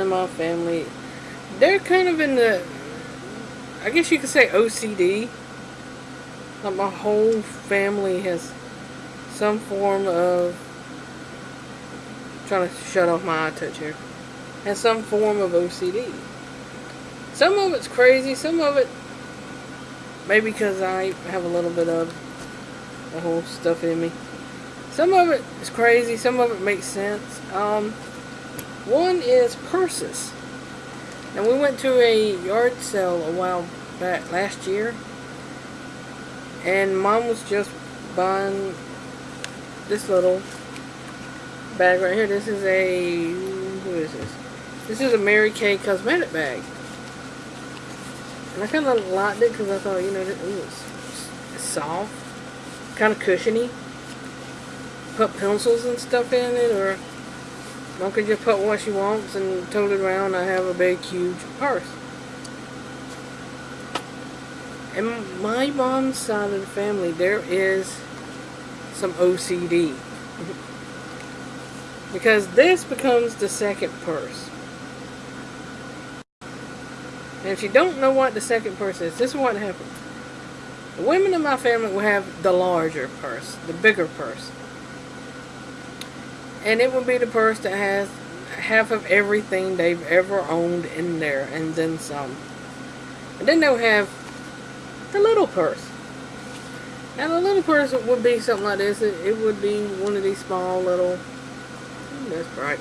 in my family, they're kind of in the, I guess you could say OCD. Like my whole family has some form of, trying to shut off my eye touch here, has some form of OCD. Some of it's crazy, some of it, maybe because I have a little bit of the whole stuff in me. Some of it is crazy, some of it makes sense. Um, one is purses. And we went to a yard sale a while back, last year. And mom was just buying this little bag right here. This is a, who is this? This is a Mary Kay cosmetic bag. And I kind of liked it because I thought, you know, it was soft, kind of cushiony. Put pencils and stuff in it, or Mom can just put what she wants and tote it around. I have a big, huge purse. In my mom's side of the family, there is some OCD. because this becomes the second purse. And if you don't know what the second purse is, this is what happens. The women in my family will have the larger purse, the bigger purse. And it will be the purse that has half of everything they've ever owned in there and then some. And then they'll have the little purse. Now the little purse would be something like this. It, it would be one of these small little, that's bright.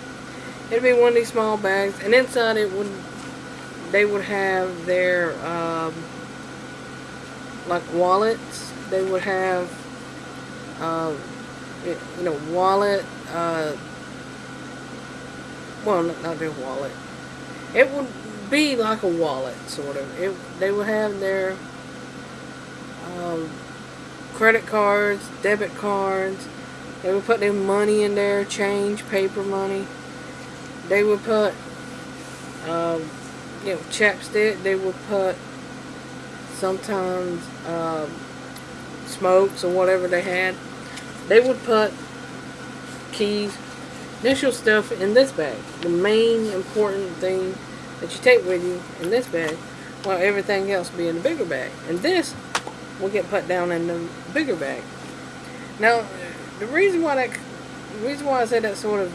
It'd be one of these small bags and inside it would they would have their um, like wallets. They would have uh, you know wallet. Uh, well, not their wallet. It would be like a wallet, sort of. It they would have their um, credit cards, debit cards. They would put their money in there, change, paper money. They would put um, you know, chapstick. They would put sometimes um, smokes or whatever they had. They would put keys, initial stuff in this bag. The main important thing that you take with you in this bag, while everything else be in the bigger bag. And this will get put down in the bigger bag. Now, the reason why that, reason why I say that sort of,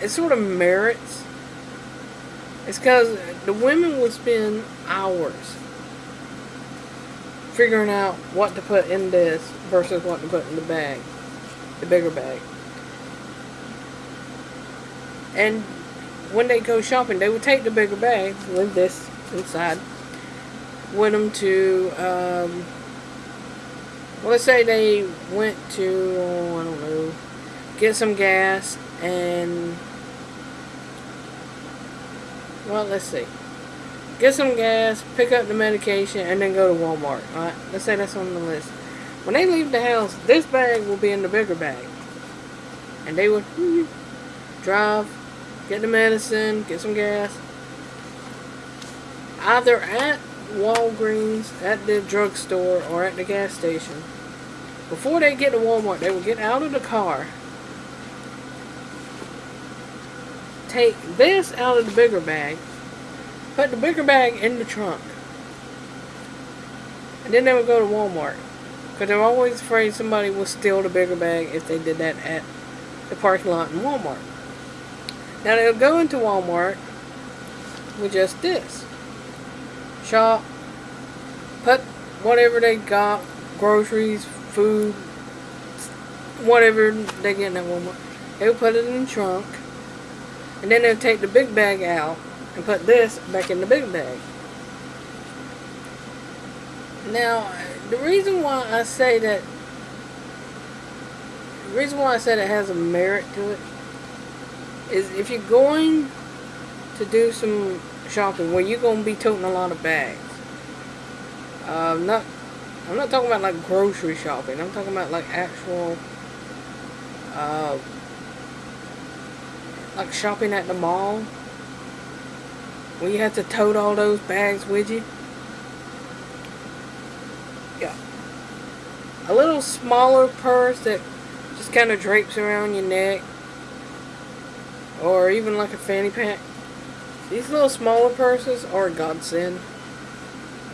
it sort of merits it's because the women will spend hours figuring out what to put in this versus what to put in the bag, the bigger bag. And when they go shopping, they would take the bigger bag with this inside with them to, um, well, let's say they went to, oh, I don't know, get some gas and well, let's see. Get some gas, pick up the medication, and then go to Walmart. Alright, let's say that's on the list. When they leave the house, this bag will be in the bigger bag. And they will hmm, drive, get the medicine, get some gas. Either at Walgreens, at the drugstore, or at the gas station. Before they get to Walmart, they will get out of the car take this out of the bigger bag, put the bigger bag in the trunk, and then they would go to Walmart. Because they're always afraid somebody will steal the bigger bag if they did that at the parking lot in Walmart. Now they'll go into Walmart with just this. Shop, put whatever they got, groceries, food, whatever they get in that Walmart. They'll put it in the trunk and then they'll take the big bag out and put this back in the big bag. Now, the reason why I say that, the reason why I said it has a merit to it, is if you're going to do some shopping where you're going to be toting a lot of bags. Uh, not, I'm not talking about like grocery shopping. I'm talking about like actual uh, like shopping at the mall where you have to tote all those bags with you yeah a little smaller purse that just kind of drapes around your neck or even like a fanny pack. These little smaller purses are a godsend.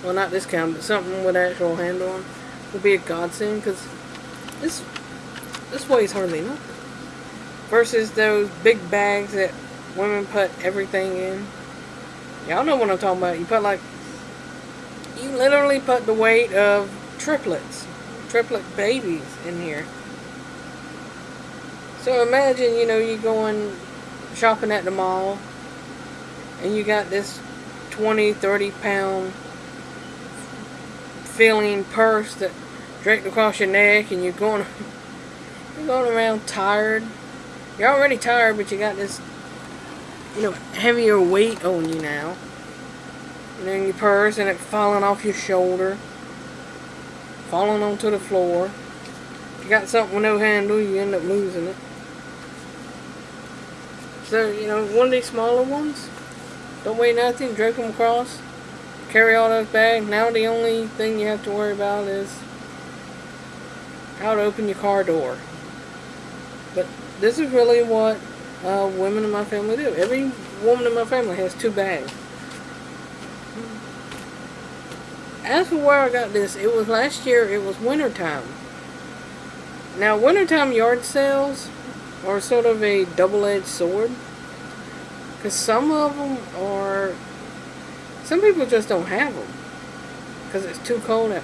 Well, not this kind, but something with actual handle on would be a godsend because this this weighs hardly. Versus those big bags that women put everything in. Y'all know what I'm talking about. You put like you literally put the weight of triplets, triplet babies in here. So imagine, you know, you going shopping at the mall and you got this 20, 30 pound filling purse that draped across your neck and you're going you're going around tired. You're already tired but you got this you know heavier weight on you now. And then your purse and it falling off your shoulder. Falling onto the floor. If you got something with no handle, you end up losing it. So, you know, one of these smaller ones, don't weigh nothing, drape them across, carry all those bags. Now the only thing you have to worry about is how to open your car door. But this is really what uh, women in my family do. Every woman in my family has two bags. As for where I got this, it was last year, it was wintertime. Now, wintertime yard sales are sort of a double-edged sword. Because some of them are... Some people just don't have them. Because it's too cold out.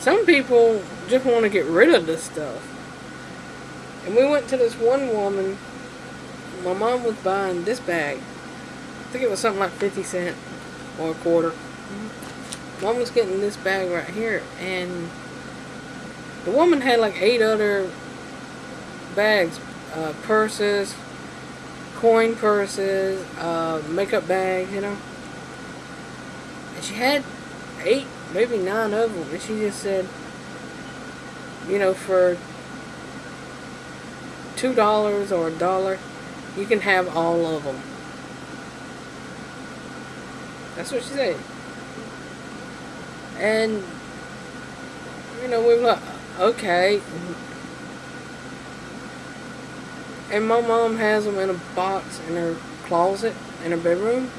Some people just want to get rid of this stuff. And we went to this one woman. My mom was buying this bag. I think it was something like 50 cent or a quarter. Mom was getting this bag right here. And the woman had like eight other bags uh, purses, coin purses, uh, makeup bags, you know. And she had eight, maybe nine of them. And she just said, you know, for two dollars or a dollar, you can have all of them. That's what she said. And, you know, we were like, okay. And my mom has them in a box in her closet in her bedroom.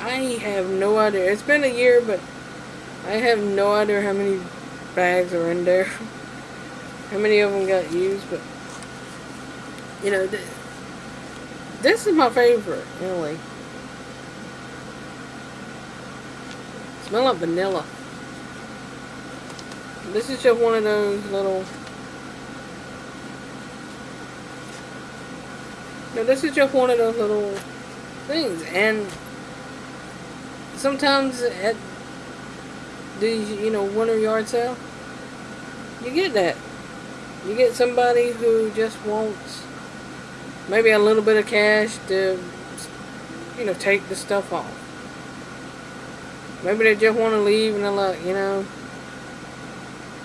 I have no idea. It's been a year, but I have no idea how many bags are in there. how many of them got used, but you know, th this is my favorite, really. Smell like vanilla. This is just one of those little... No, this is just one of those little things. And sometimes at these, you know, winter yard sale, you get that. You get somebody who just wants maybe a little bit of cash to, you know, take the stuff off. Maybe they just want to leave and they're like, you know,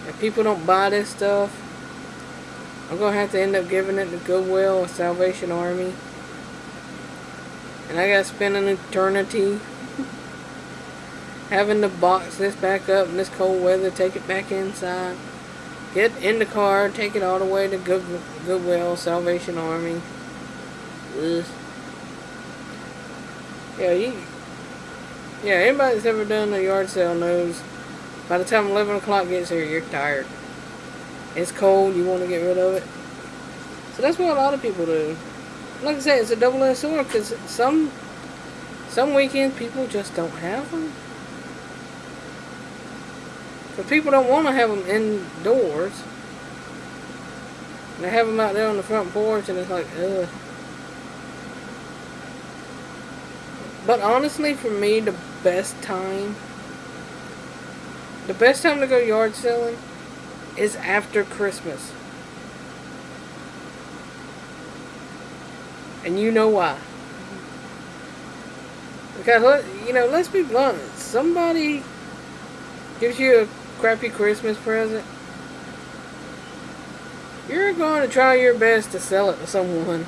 if people don't buy this stuff, I'm going to have to end up giving it to Goodwill or Salvation Army. And I got to spend an eternity having to box this back up in this cold weather, take it back inside, get in the car, take it all the way to Good, Goodwill, Salvation Army. Ugh. Yeah, you, yeah, anybody that's ever done a yard sale knows by the time 11 o'clock gets here, you're tired. It's cold, you want to get rid of it. So that's what a lot of people do. Like I said, it's a double-edged sword because some some weekends people just don't have them. But people don't want to have them indoors. They have them out there on the front porch and it's like, ugh. But honestly, for me, the best time the best time to go yard selling is after Christmas. And you know why. Because, you know, let's be blunt. Somebody gives you a crappy Christmas present. You're going to try your best to sell it to someone.